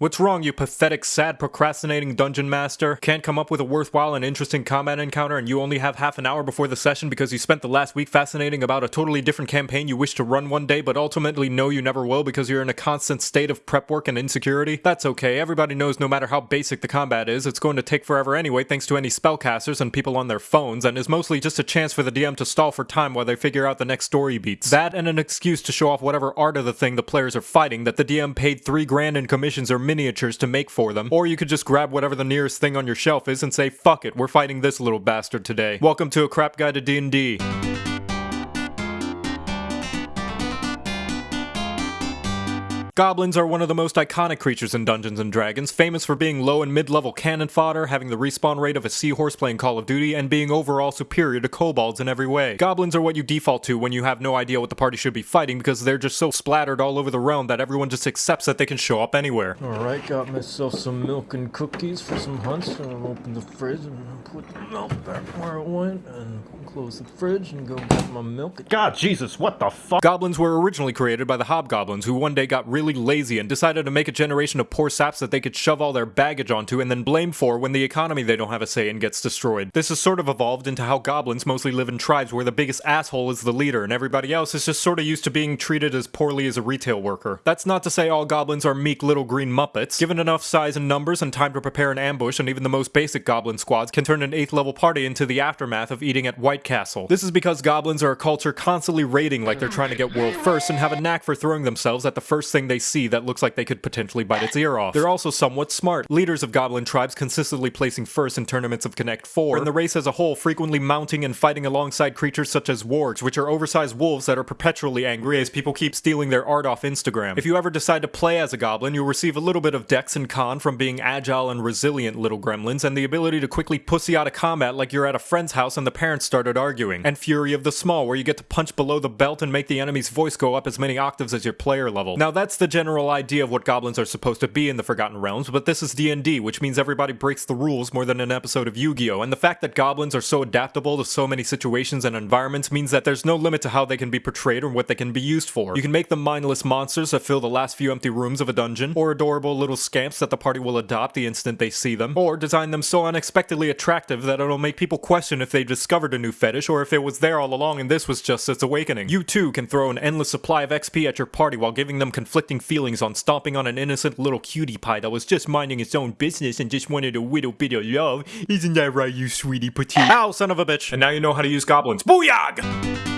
What's wrong, you pathetic, sad, procrastinating dungeon master? Can't come up with a worthwhile and interesting combat encounter and you only have half an hour before the session because you spent the last week fascinating about a totally different campaign you wish to run one day but ultimately know you never will because you're in a constant state of prep work and insecurity? That's okay, everybody knows no matter how basic the combat is, it's going to take forever anyway thanks to any spellcasters and people on their phones and is mostly just a chance for the DM to stall for time while they figure out the next story beats. That and an excuse to show off whatever art of the thing the players are fighting that the DM paid 3 grand in commissions or miniatures to make for them, or you could just grab whatever the nearest thing on your shelf is and say, fuck it, we're fighting this little bastard today. Welcome to a crap guide to D&D. Goblins are one of the most iconic creatures in Dungeons & Dragons, famous for being low and mid-level cannon fodder, having the respawn rate of a seahorse playing Call of Duty, and being overall superior to kobolds in every way. Goblins are what you default to when you have no idea what the party should be fighting because they're just so splattered all over the realm that everyone just accepts that they can show up anywhere. Alright, got myself some milk and cookies for some hunts, and I'll open the fridge and put the milk back where it went, and close the fridge and go get my milk. God, Jesus, what the fuck? Goblins were originally created by the Hobgoblins, who one day got really lazy and decided to make a generation of poor saps that they could shove all their baggage onto and then blame for when the economy they don't have a say in gets destroyed. This has sort of evolved into how goblins mostly live in tribes where the biggest asshole is the leader and everybody else is just sort of used to being treated as poorly as a retail worker. That's not to say all goblins are meek little green muppets. Given enough size and numbers and time to prepare an ambush and even the most basic goblin squads can turn an 8th level party into the aftermath of eating at White Castle. This is because goblins are a culture constantly raiding like they're trying to get world first and have a knack for throwing themselves at the first thing they see that looks like they could potentially bite its ear off. They're also somewhat smart. Leaders of goblin tribes consistently placing first in tournaments of Connect 4, and the race as a whole frequently mounting and fighting alongside creatures such as wargs, which are oversized wolves that are perpetually angry as people keep stealing their art off Instagram. If you ever decide to play as a goblin, you'll receive a little bit of dex and con from being agile and resilient little gremlins, and the ability to quickly pussy out of combat like you're at a friend's house and the parents started arguing. And Fury of the Small, where you get to punch below the belt and make the enemy's voice go up as many octaves as your player level. Now that's the general idea of what goblins are supposed to be in the Forgotten Realms, but this is D&D, which means everybody breaks the rules more than an episode of Yu-Gi-Oh! And the fact that goblins are so adaptable to so many situations and environments means that there's no limit to how they can be portrayed or what they can be used for. You can make them mindless monsters that fill the last few empty rooms of a dungeon, or adorable little scamps that the party will adopt the instant they see them, or design them so unexpectedly attractive that it'll make people question if they discovered a new fetish or if it was there all along and this was just its awakening. You too can throw an endless supply of XP at your party while giving them conflicting feelings on stomping on an innocent little cutie pie that was just minding its own business and just wanted a little bit of love. Isn't that right, you sweetie petite? Ow, son of a bitch! And now you know how to use goblins. Booyah!